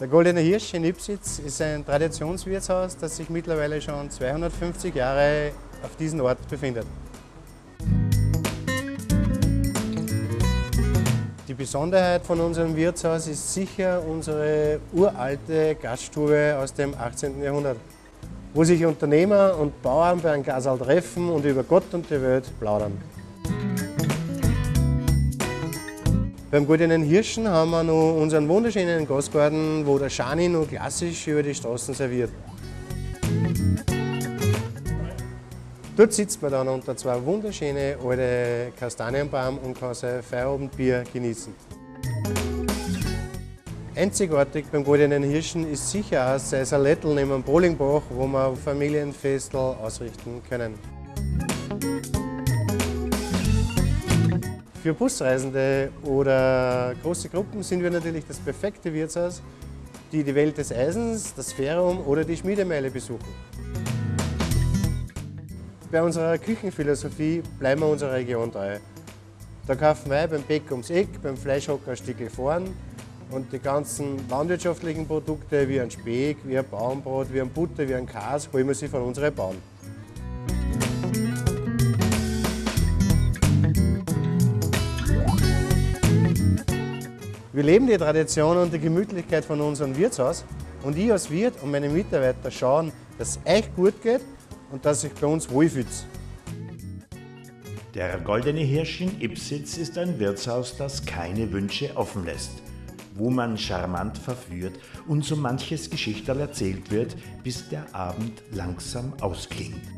Der Goldene Hirsch in Ipsitz ist ein Traditionswirtshaus, das sich mittlerweile schon 250 Jahre auf diesem Ort befindet. Die Besonderheit von unserem Wirtshaus ist sicher unsere uralte Gaststube aus dem 18. Jahrhundert, wo sich Unternehmer und Bauern bei einem Gasal treffen und über Gott und die Welt plaudern. Beim Goldenen Hirschen haben wir noch unseren wunderschönen Gastgarten, wo der Schani noch klassisch über die Straßen serviert. Dort sitzt man dann unter zwei wunderschöne alte Kastanienbaum und kann sein Feierabendbier genießen. Einzigartig beim Goldenen Hirschen ist sicher auch sein Salettel neben dem Bowlingbach, wo wir Familienfestel ausrichten können. Für Busreisende oder große Gruppen sind wir natürlich das perfekte Wirtshaus, die die Welt des Eisens, das Ferrum oder die Schmiedemeile besuchen. Bei unserer Küchenphilosophie bleiben wir unserer Region treu. Da kaufen wir beim Bäck ums Eck, beim Fleischhocker Stückchen vorn und die ganzen landwirtschaftlichen Produkte wie ein Speck, wie ein Baumbrot, wie ein Butter, wie ein Käse holen wir sie von unseren Bauern. Wir leben die Tradition und die Gemütlichkeit von unserem Wirtshaus und ich als Wirt und meine Mitarbeiter schauen, dass es euch gut geht und dass sich bei uns wohlfühlt. Der Goldene Hirsch in Ipsitz ist ein Wirtshaus, das keine Wünsche offen lässt, wo man charmant verführt und so manches Geschichterl erzählt wird, bis der Abend langsam ausklingt.